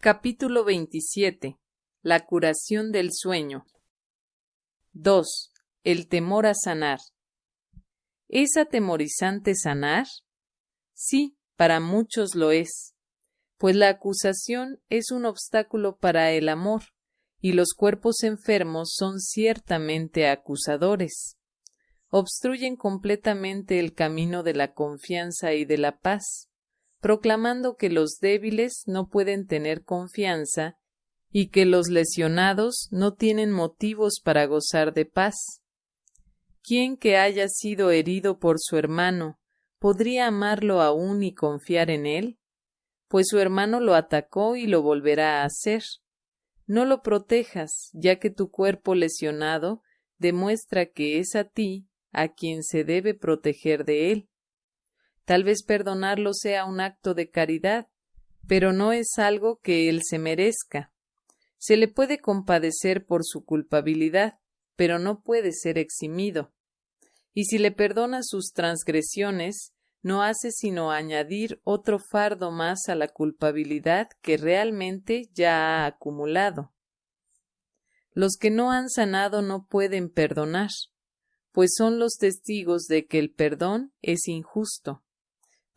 Capítulo 27. La curación del sueño. 2. El temor a sanar. ¿Es atemorizante sanar? Sí, para muchos lo es, pues la acusación es un obstáculo para el amor, y los cuerpos enfermos son ciertamente acusadores. Obstruyen completamente el camino de la confianza y de la paz, proclamando que los débiles no pueden tener confianza y que los lesionados no tienen motivos para gozar de paz. ¿Quién que haya sido herido por su hermano podría amarlo aún y confiar en él? Pues su hermano lo atacó y lo volverá a hacer. No lo protejas, ya que tu cuerpo lesionado demuestra que es a ti a quien se debe proteger de él. Tal vez perdonarlo sea un acto de caridad, pero no es algo que él se merezca. Se le puede compadecer por su culpabilidad, pero no puede ser eximido. Y si le perdona sus transgresiones, no hace sino añadir otro fardo más a la culpabilidad que realmente ya ha acumulado. Los que no han sanado no pueden perdonar, pues son los testigos de que el perdón es injusto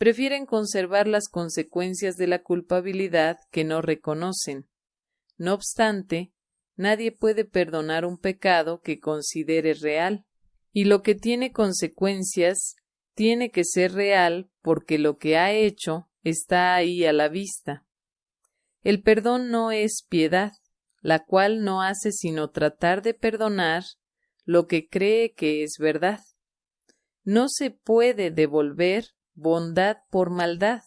prefieren conservar las consecuencias de la culpabilidad que no reconocen. No obstante, nadie puede perdonar un pecado que considere real, y lo que tiene consecuencias tiene que ser real porque lo que ha hecho está ahí a la vista. El perdón no es piedad, la cual no hace sino tratar de perdonar lo que cree que es verdad. No se puede devolver bondad por maldad,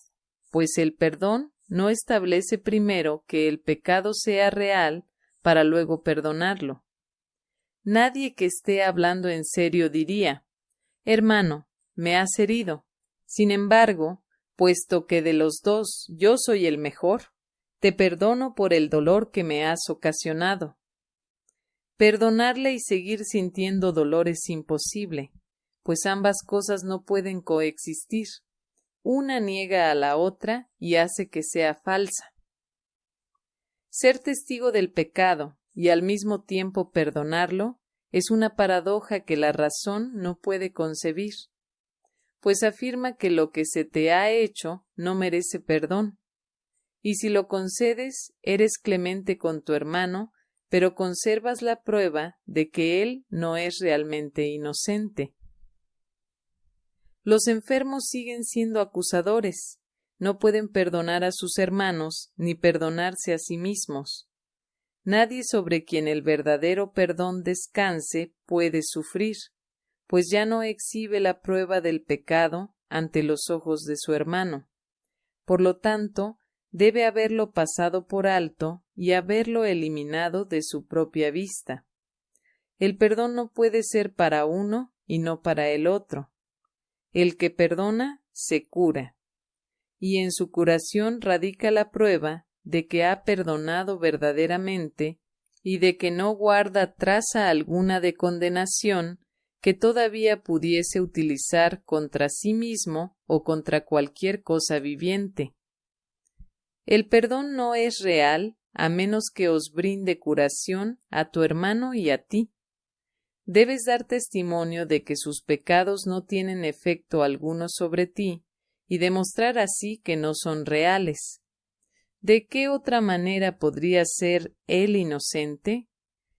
pues el perdón no establece primero que el pecado sea real para luego perdonarlo. Nadie que esté hablando en serio diría Hermano, me has herido. Sin embargo, puesto que de los dos yo soy el mejor, te perdono por el dolor que me has ocasionado. Perdonarle y seguir sintiendo dolor es imposible, pues ambas cosas no pueden coexistir. Una niega a la otra y hace que sea falsa. Ser testigo del pecado y al mismo tiempo perdonarlo es una paradoja que la razón no puede concebir, pues afirma que lo que se te ha hecho no merece perdón, y si lo concedes eres clemente con tu hermano, pero conservas la prueba de que él no es realmente inocente. Los enfermos siguen siendo acusadores, no pueden perdonar a sus hermanos ni perdonarse a sí mismos. Nadie sobre quien el verdadero perdón descanse puede sufrir, pues ya no exhibe la prueba del pecado ante los ojos de su hermano. Por lo tanto, debe haberlo pasado por alto y haberlo eliminado de su propia vista. El perdón no puede ser para uno y no para el otro. El que perdona se cura, y en su curación radica la prueba de que ha perdonado verdaderamente y de que no guarda traza alguna de condenación que todavía pudiese utilizar contra sí mismo o contra cualquier cosa viviente. El perdón no es real a menos que os brinde curación a tu hermano y a ti debes dar testimonio de que sus pecados no tienen efecto alguno sobre ti y demostrar así que no son reales. ¿De qué otra manera podría ser él inocente?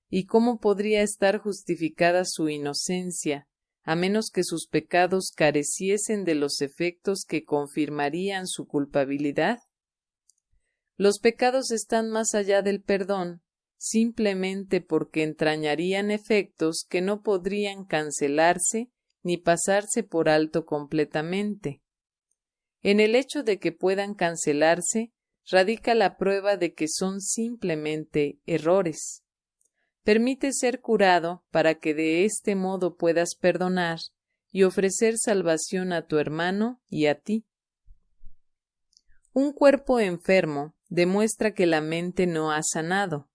¿Y cómo podría estar justificada su inocencia, a menos que sus pecados careciesen de los efectos que confirmarían su culpabilidad? Los pecados están más allá del perdón, simplemente porque entrañarían efectos que no podrían cancelarse ni pasarse por alto completamente. En el hecho de que puedan cancelarse radica la prueba de que son simplemente errores. Permite ser curado para que de este modo puedas perdonar y ofrecer salvación a tu hermano y a ti. Un cuerpo enfermo demuestra que la mente no ha sanado.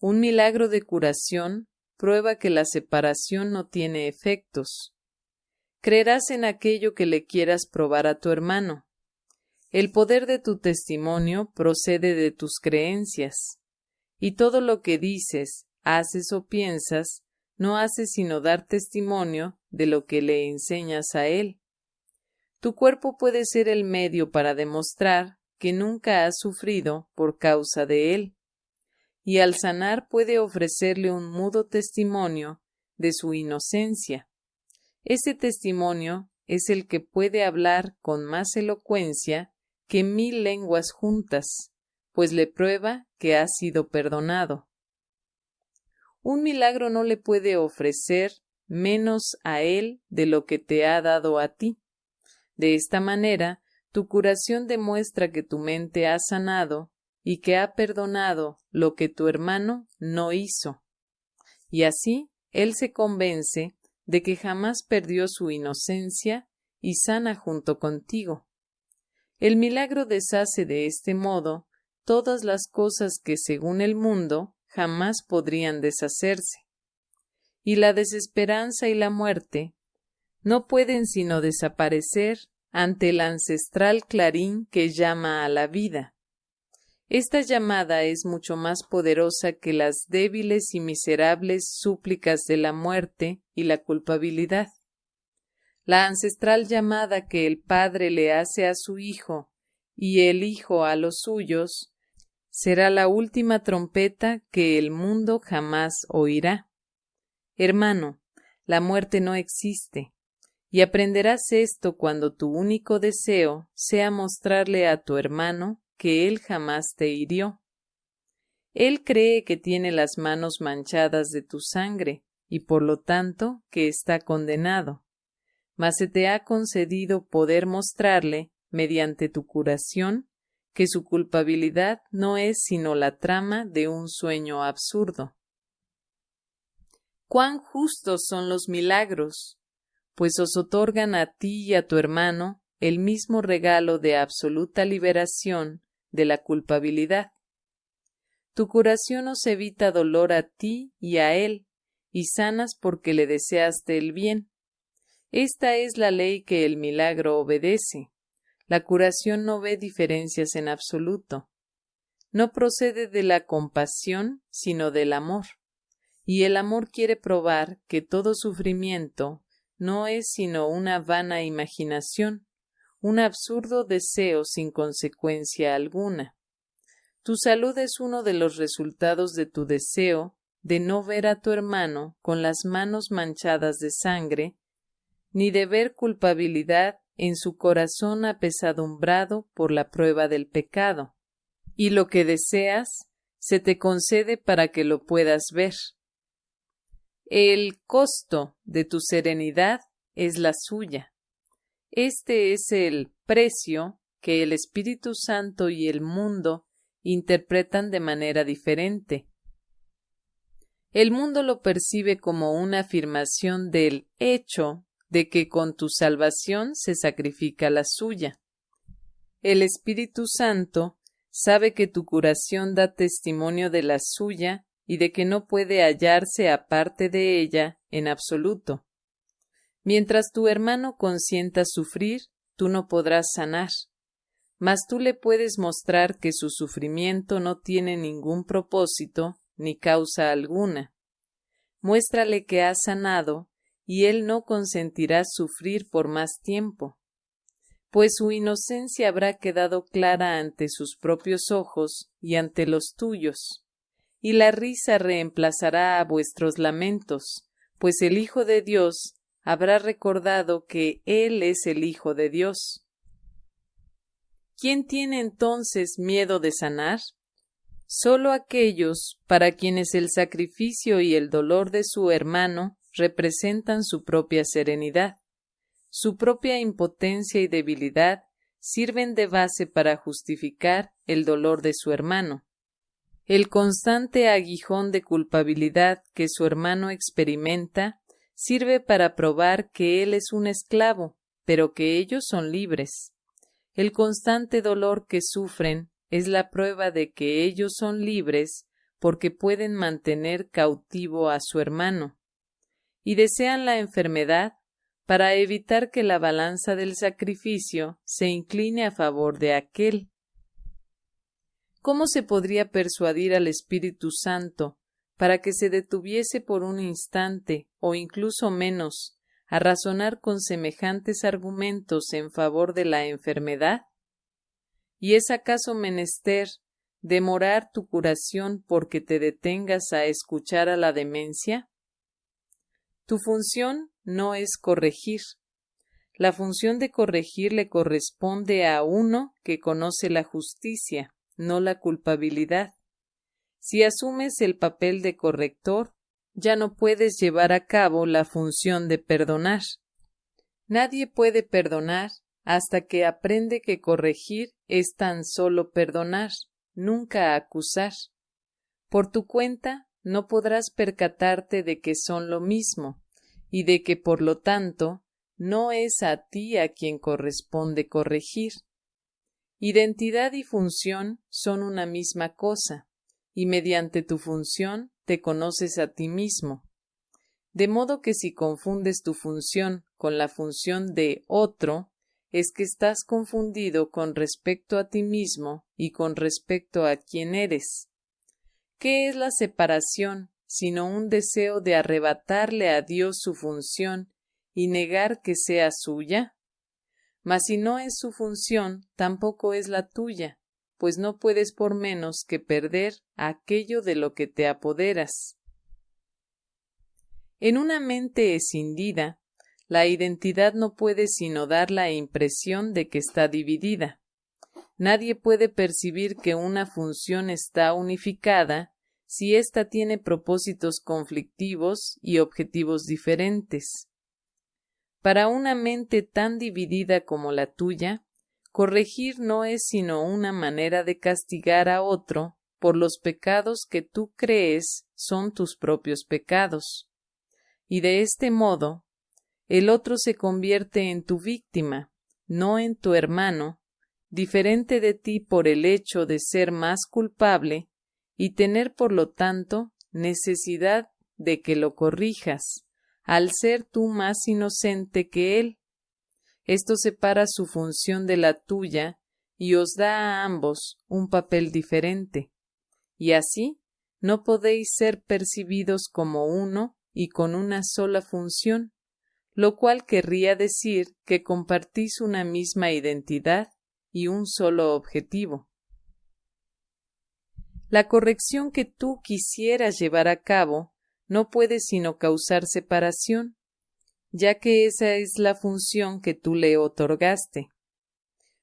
Un milagro de curación prueba que la separación no tiene efectos. Creerás en aquello que le quieras probar a tu hermano. El poder de tu testimonio procede de tus creencias, y todo lo que dices, haces o piensas no hace sino dar testimonio de lo que le enseñas a él. Tu cuerpo puede ser el medio para demostrar que nunca has sufrido por causa de él, y al sanar puede ofrecerle un mudo testimonio de su inocencia. Ese testimonio es el que puede hablar con más elocuencia que mil lenguas juntas, pues le prueba que ha sido perdonado. Un milagro no le puede ofrecer menos a él de lo que te ha dado a ti. De esta manera, tu curación demuestra que tu mente ha sanado y que ha perdonado lo que tu hermano no hizo. Y así él se convence de que jamás perdió su inocencia y sana junto contigo. El milagro deshace de este modo todas las cosas que según el mundo jamás podrían deshacerse. Y la desesperanza y la muerte no pueden sino desaparecer ante el ancestral clarín que llama a la vida. Esta llamada es mucho más poderosa que las débiles y miserables súplicas de la muerte y la culpabilidad. La ancestral llamada que el Padre le hace a su Hijo y el Hijo a los suyos será la última trompeta que el mundo jamás oirá. Hermano, la muerte no existe, y aprenderás esto cuando tu único deseo sea mostrarle a tu hermano que él jamás te hirió. Él cree que tiene las manos manchadas de tu sangre, y por lo tanto que está condenado. Mas se te ha concedido poder mostrarle, mediante tu curación, que su culpabilidad no es sino la trama de un sueño absurdo. Cuán justos son los milagros, pues os otorgan a ti y a tu hermano el mismo regalo de absoluta liberación de la culpabilidad. Tu curación os evita dolor a ti y a él, y sanas porque le deseaste el bien. Esta es la ley que el milagro obedece. La curación no ve diferencias en absoluto. No procede de la compasión, sino del amor. Y el amor quiere probar que todo sufrimiento no es sino una vana imaginación, un absurdo deseo sin consecuencia alguna. Tu salud es uno de los resultados de tu deseo de no ver a tu hermano con las manos manchadas de sangre, ni de ver culpabilidad en su corazón apesadumbrado por la prueba del pecado, y lo que deseas se te concede para que lo puedas ver. El costo de tu serenidad es la suya. Este es el precio que el Espíritu Santo y el mundo interpretan de manera diferente. El mundo lo percibe como una afirmación del hecho de que con tu salvación se sacrifica la suya. El Espíritu Santo sabe que tu curación da testimonio de la suya y de que no puede hallarse aparte de ella en absoluto. Mientras tu hermano consienta sufrir, tú no podrás sanar, mas tú le puedes mostrar que su sufrimiento no tiene ningún propósito ni causa alguna. Muéstrale que ha sanado y él no consentirá sufrir por más tiempo, pues su inocencia habrá quedado clara ante sus propios ojos y ante los tuyos, y la risa reemplazará a vuestros lamentos, pues el Hijo de Dios habrá recordado que Él es el Hijo de Dios. ¿Quién tiene entonces miedo de sanar? Solo aquellos para quienes el sacrificio y el dolor de su hermano representan su propia serenidad. Su propia impotencia y debilidad sirven de base para justificar el dolor de su hermano. El constante aguijón de culpabilidad que su hermano experimenta sirve para probar que él es un esclavo, pero que ellos son libres. El constante dolor que sufren es la prueba de que ellos son libres porque pueden mantener cautivo a su hermano y desean la enfermedad para evitar que la balanza del sacrificio se incline a favor de aquel. ¿Cómo se podría persuadir al Espíritu Santo para que se detuviese por un instante o incluso menos a razonar con semejantes argumentos en favor de la enfermedad? ¿Y es acaso menester demorar tu curación porque te detengas a escuchar a la demencia? Tu función no es corregir. La función de corregir le corresponde a uno que conoce la justicia, no la culpabilidad. Si asumes el papel de corrector, ya no puedes llevar a cabo la función de perdonar. Nadie puede perdonar hasta que aprende que corregir es tan solo perdonar, nunca acusar. Por tu cuenta no podrás percatarte de que son lo mismo, y de que por lo tanto no es a ti a quien corresponde corregir. Identidad y función son una misma cosa, y mediante tu función te conoces a ti mismo. De modo que si confundes tu función con la función de otro, es que estás confundido con respecto a ti mismo y con respecto a quién eres. ¿Qué es la separación sino un deseo de arrebatarle a Dios su función y negar que sea suya? Mas si no es su función, tampoco es la tuya, pues no puedes por menos que perder aquello de lo que te apoderas. En una mente escindida, la identidad no puede sino dar la impresión de que está dividida. Nadie puede percibir que una función está unificada si ésta tiene propósitos conflictivos y objetivos diferentes. Para una mente tan dividida como la tuya, corregir no es sino una manera de castigar a otro por los pecados que tú crees son tus propios pecados. Y de este modo, el otro se convierte en tu víctima, no en tu hermano, diferente de ti por el hecho de ser más culpable y tener por lo tanto necesidad de que lo corrijas, al ser tú más inocente que él. Esto separa su función de la tuya y os da a ambos un papel diferente, y así no podéis ser percibidos como uno y con una sola función, lo cual querría decir que compartís una misma identidad y un solo objetivo. La corrección que tú quisieras llevar a cabo no puede sino causar separación, ya que esa es la función que tú le otorgaste.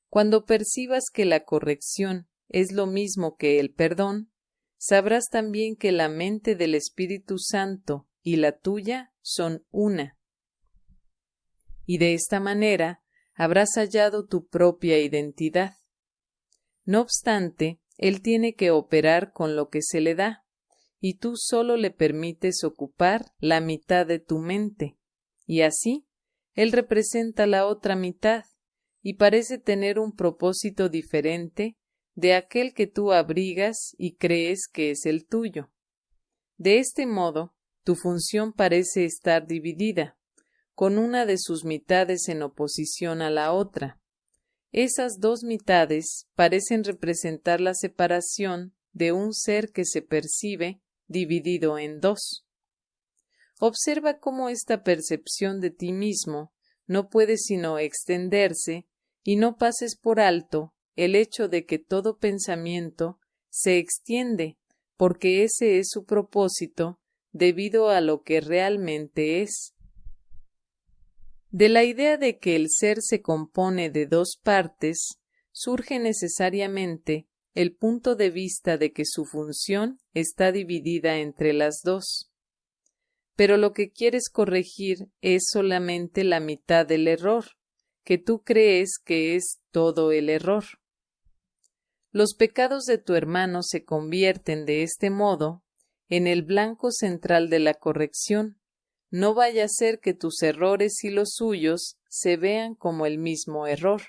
Cuando percibas que la corrección es lo mismo que el perdón, sabrás también que la mente del Espíritu Santo y la tuya son una. Y de esta manera habrás hallado tu propia identidad. No obstante, él tiene que operar con lo que se le da, y tú solo le permites ocupar la mitad de tu mente, y así él representa la otra mitad, y parece tener un propósito diferente de aquel que tú abrigas y crees que es el tuyo. De este modo, tu función parece estar dividida, con una de sus mitades en oposición a la otra, esas dos mitades parecen representar la separación de un ser que se percibe dividido en dos. Observa cómo esta percepción de ti mismo no puede sino extenderse y no pases por alto el hecho de que todo pensamiento se extiende porque ese es su propósito debido a lo que realmente es. De la idea de que el ser se compone de dos partes, surge necesariamente el punto de vista de que su función está dividida entre las dos. Pero lo que quieres corregir es solamente la mitad del error, que tú crees que es todo el error. Los pecados de tu hermano se convierten de este modo en el blanco central de la corrección, no vaya a ser que tus errores y los suyos se vean como el mismo error.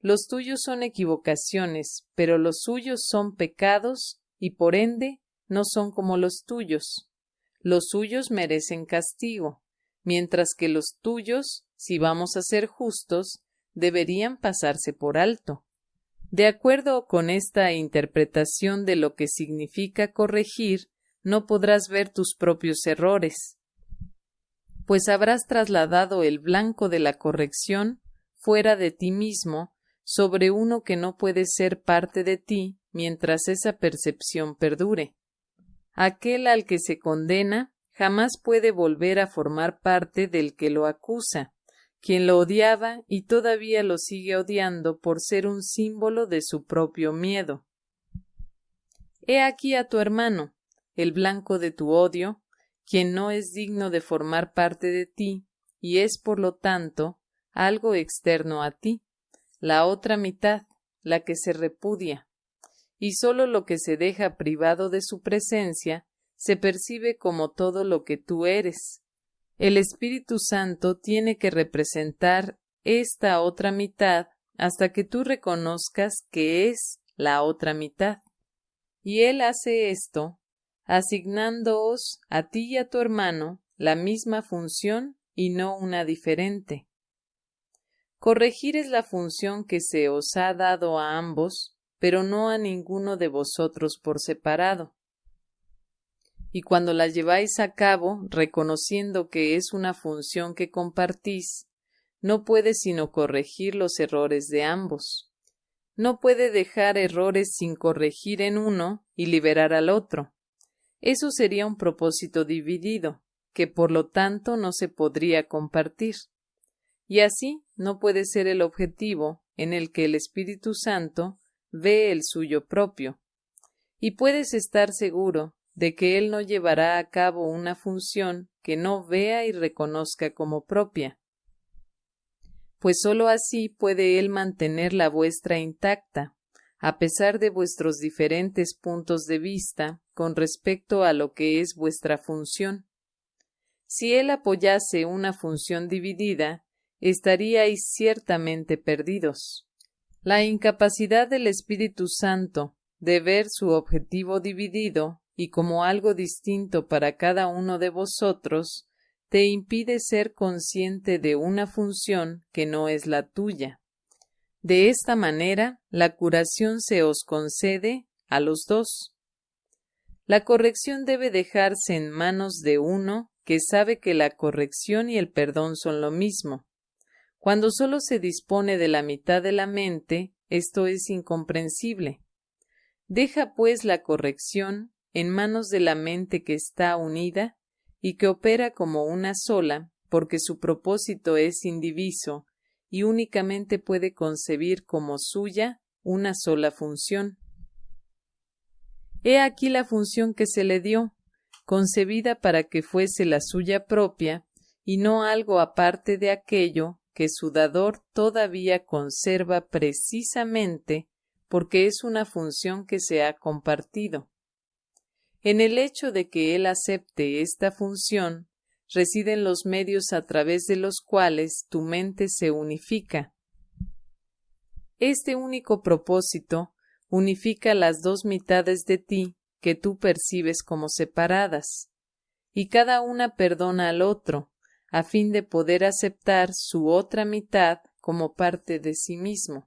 Los tuyos son equivocaciones, pero los suyos son pecados y por ende no son como los tuyos. Los suyos merecen castigo, mientras que los tuyos, si vamos a ser justos, deberían pasarse por alto. De acuerdo con esta interpretación de lo que significa corregir, no podrás ver tus propios errores, pues habrás trasladado el blanco de la corrección fuera de ti mismo sobre uno que no puede ser parte de ti mientras esa percepción perdure. Aquel al que se condena jamás puede volver a formar parte del que lo acusa, quien lo odiaba y todavía lo sigue odiando por ser un símbolo de su propio miedo. He aquí a tu hermano, el blanco de tu odio, quien no es digno de formar parte de ti y es por lo tanto algo externo a ti, la otra mitad, la que se repudia, y sólo lo que se deja privado de su presencia se percibe como todo lo que tú eres. El Espíritu Santo tiene que representar esta otra mitad hasta que tú reconozcas que es la otra mitad. Y Él hace esto asignándoos a ti y a tu hermano la misma función y no una diferente. Corregir es la función que se os ha dado a ambos, pero no a ninguno de vosotros por separado. Y cuando la lleváis a cabo, reconociendo que es una función que compartís, no puede sino corregir los errores de ambos. No puede dejar errores sin corregir en uno y liberar al otro. Eso sería un propósito dividido, que por lo tanto no se podría compartir. Y así no puede ser el objetivo en el que el Espíritu Santo ve el suyo propio. Y puedes estar seguro de que Él no llevará a cabo una función que no vea y reconozca como propia. Pues sólo así puede Él mantener la vuestra intacta, a pesar de vuestros diferentes puntos de vista con respecto a lo que es vuestra función. Si él apoyase una función dividida, estaríais ciertamente perdidos. La incapacidad del Espíritu Santo de ver su objetivo dividido y como algo distinto para cada uno de vosotros, te impide ser consciente de una función que no es la tuya. De esta manera, la curación se os concede a los dos. La corrección debe dejarse en manos de uno que sabe que la corrección y el perdón son lo mismo. Cuando solo se dispone de la mitad de la mente, esto es incomprensible. Deja pues la corrección en manos de la mente que está unida y que opera como una sola, porque su propósito es indiviso y únicamente puede concebir como suya una sola función. He aquí la función que se le dio, concebida para que fuese la suya propia, y no algo aparte de aquello que su dador todavía conserva precisamente porque es una función que se ha compartido. En el hecho de que él acepte esta función, residen los medios a través de los cuales tu mente se unifica. Este único propósito unifica las dos mitades de ti que tú percibes como separadas, y cada una perdona al otro, a fin de poder aceptar su otra mitad como parte de sí mismo.